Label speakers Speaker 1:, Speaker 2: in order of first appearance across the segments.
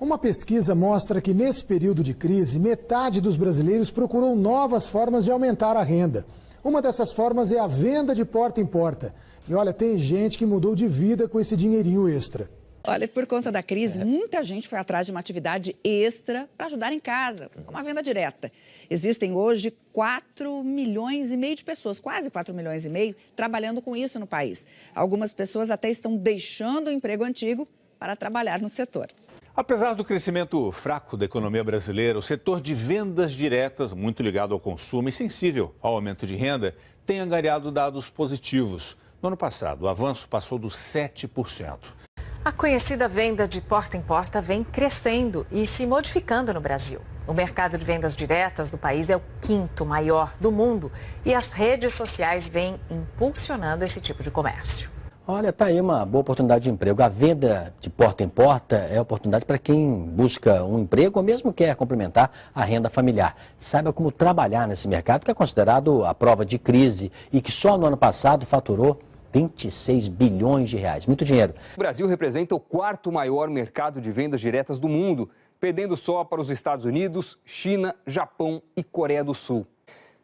Speaker 1: Uma pesquisa mostra que nesse período de crise, metade dos brasileiros procurou novas formas de aumentar a renda. Uma dessas formas é a venda de porta em porta. E olha, tem gente que mudou de vida com esse dinheirinho extra.
Speaker 2: Olha, por conta da crise, muita gente foi atrás de uma atividade extra para ajudar em casa, uma venda direta. Existem hoje 4 milhões e meio de pessoas, quase 4 milhões e meio, trabalhando com isso no país. Algumas pessoas até estão deixando o emprego antigo para trabalhar no setor.
Speaker 3: Apesar do crescimento fraco da economia brasileira, o setor de vendas diretas, muito ligado ao consumo e sensível ao aumento de renda, tem angariado dados positivos. No ano passado, o avanço passou dos 7%.
Speaker 4: A conhecida venda de porta em porta vem crescendo e se modificando no Brasil. O mercado de vendas diretas do país é o quinto maior do mundo e as redes sociais vêm impulsionando esse tipo de comércio.
Speaker 5: Olha, tá aí uma boa oportunidade de emprego. A venda de porta em porta é oportunidade para quem busca um emprego ou mesmo quer complementar a renda familiar. Saiba como trabalhar nesse mercado que é considerado a prova de crise e que só no ano passado faturou 26 bilhões de reais. Muito dinheiro.
Speaker 6: O Brasil representa o quarto maior mercado de vendas diretas do mundo, perdendo só para os Estados Unidos, China, Japão e Coreia do Sul.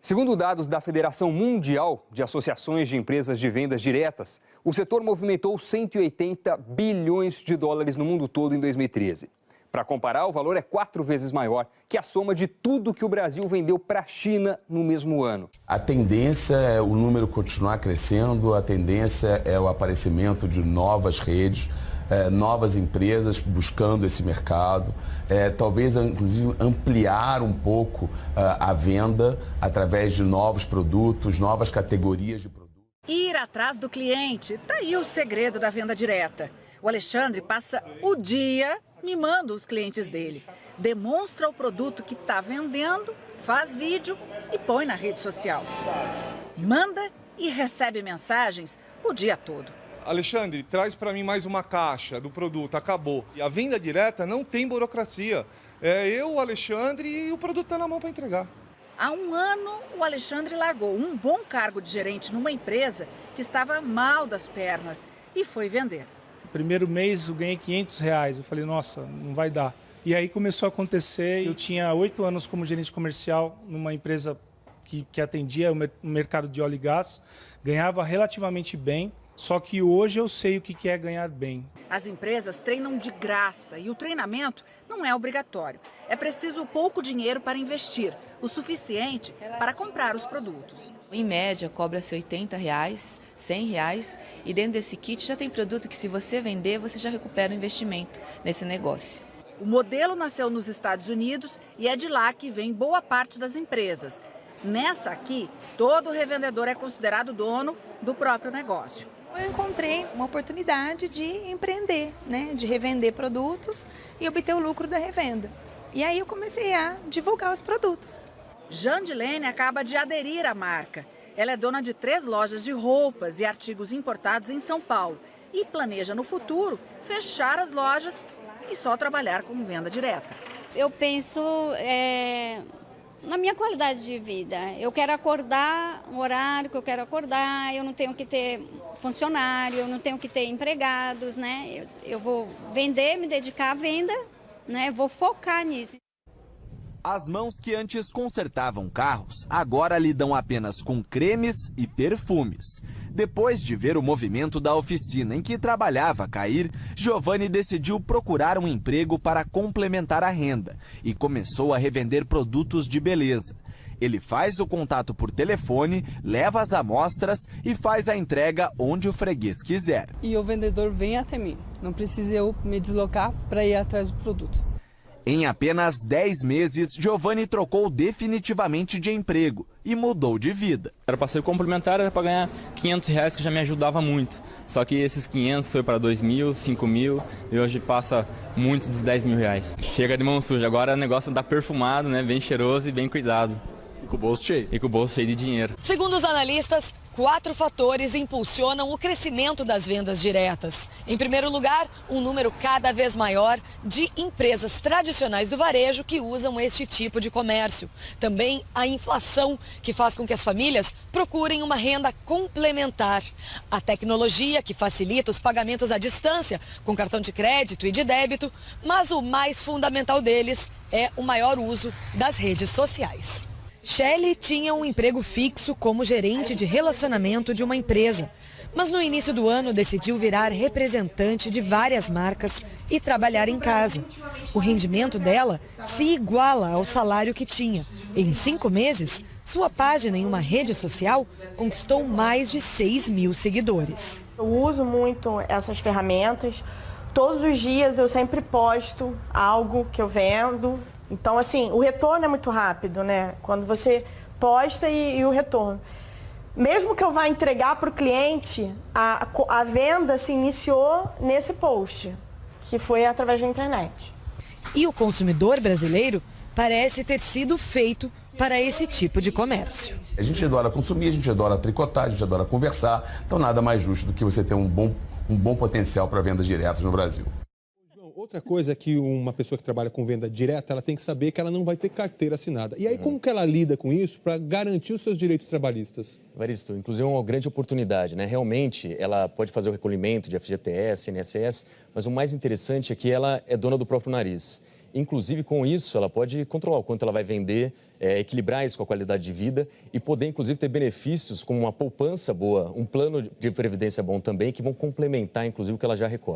Speaker 6: Segundo dados da Federação Mundial de Associações de Empresas de Vendas Diretas, o setor movimentou 180 bilhões de dólares no mundo todo em 2013. Para comparar, o valor é quatro vezes maior que a soma de tudo que o Brasil vendeu para a China no mesmo ano.
Speaker 7: A tendência é o número continuar crescendo, a tendência é o aparecimento de novas redes, é, novas empresas buscando esse mercado, é, talvez inclusive ampliar um pouco é, a venda através de novos produtos, novas categorias de produtos.
Speaker 2: Ir atrás do cliente, tá aí o segredo da venda direta. O Alexandre passa o dia mimando os clientes dele. Demonstra o produto que está vendendo, faz vídeo e põe na rede social. Manda e recebe mensagens o dia todo.
Speaker 8: Alexandre, traz para mim mais uma caixa do produto, acabou. E a venda direta não tem burocracia. É eu, o Alexandre e o produto está na mão para entregar.
Speaker 2: Há um ano, o Alexandre largou um bom cargo de gerente numa empresa que estava mal das pernas e foi vender.
Speaker 9: Primeiro mês eu ganhei 500 reais. Eu falei, nossa, não vai dar. E aí começou a acontecer. Eu tinha oito anos como gerente comercial numa empresa que, que atendia o mercado de óleo e gás. Ganhava relativamente bem. Só que hoje eu sei o que é ganhar bem.
Speaker 2: As empresas treinam de graça e o treinamento não é obrigatório. É preciso pouco dinheiro para investir, o suficiente para comprar os produtos.
Speaker 10: Em média, cobra-se 80 reais, 100 reais e dentro desse kit já tem produto que se você vender, você já recupera o investimento nesse negócio.
Speaker 2: O modelo nasceu nos Estados Unidos e é de lá que vem boa parte das empresas. Nessa aqui, todo revendedor é considerado dono do próprio negócio
Speaker 11: eu encontrei uma oportunidade de empreender, né, de revender produtos e obter o lucro da revenda. E aí eu comecei a divulgar os produtos.
Speaker 2: Jandilene acaba de aderir à marca. Ela é dona de três lojas de roupas e artigos importados em São Paulo e planeja no futuro fechar as lojas e só trabalhar com venda direta.
Speaker 12: Eu penso é, na minha qualidade de vida. Eu quero acordar um horário que eu quero acordar, eu não tenho que ter funcionário, eu não tenho que ter empregados, né? Eu, eu vou vender, me dedicar à venda, né? Vou focar nisso.
Speaker 13: As mãos que antes consertavam carros agora lidam apenas com cremes e perfumes. Depois de ver o movimento da oficina em que trabalhava cair, Giovanni decidiu procurar um emprego para complementar a renda e começou a revender produtos de beleza. Ele faz o contato por telefone, leva as amostras e faz a entrega onde o freguês quiser.
Speaker 14: E o vendedor vem até mim, não precisa eu me deslocar para ir atrás do produto.
Speaker 13: Em apenas 10 meses, Giovanni trocou definitivamente de emprego e mudou de vida.
Speaker 15: Era para ser complementar, era para ganhar 500 reais, que já me ajudava muito. Só que esses 500 foi para 2 mil, 5 mil e hoje passa muito dos 10 mil reais. Chega de mão suja, agora o negócio tá perfumado, né? bem cheiroso e bem cuidado.
Speaker 16: E com o bolso cheio.
Speaker 15: E com o bolso cheio de dinheiro.
Speaker 17: Segundo os analistas,
Speaker 16: quatro fatores impulsionam o crescimento das vendas diretas. Em primeiro lugar, um número cada vez maior de empresas tradicionais do varejo que usam este tipo de comércio. Também a inflação, que faz com que as famílias procurem uma renda complementar. A tecnologia, que facilita os pagamentos à distância, com cartão de crédito e de débito, mas o mais fundamental deles é o maior uso das redes sociais. Shelley tinha um emprego fixo como gerente de relacionamento de uma empresa, mas no início do ano decidiu virar representante de várias marcas e trabalhar em casa. O rendimento dela se iguala ao salário que tinha. Em cinco meses, sua página em uma rede social conquistou mais de 6 mil seguidores.
Speaker 17: Eu uso muito essas ferramentas. Todos os dias eu sempre posto algo que eu vendo, então, assim, o retorno é muito rápido, né? Quando você posta e, e o retorno. Mesmo que eu vá entregar para o cliente, a, a venda se iniciou nesse post, que foi através da internet.
Speaker 16: E o consumidor brasileiro parece ter sido feito para esse tipo de comércio.
Speaker 7: A gente adora consumir, a gente adora tricotar, a gente adora conversar, então nada mais justo do que você ter um bom, um bom potencial para vendas diretas no Brasil.
Speaker 18: Outra coisa é que uma pessoa que trabalha com venda direta, ela tem que saber que ela não vai ter carteira assinada. E aí, como que ela lida com isso para garantir os seus direitos trabalhistas?
Speaker 19: Varisto, inclusive é uma grande oportunidade, né? Realmente, ela pode fazer o recolhimento de FGTS, INSS, mas o mais interessante é que ela é dona do próprio nariz. Inclusive, com isso, ela pode controlar o quanto ela vai vender, é, equilibrar isso com a qualidade de vida e poder, inclusive, ter benefícios como uma poupança boa, um plano de previdência bom também, que vão complementar, inclusive, o que ela já recolhe.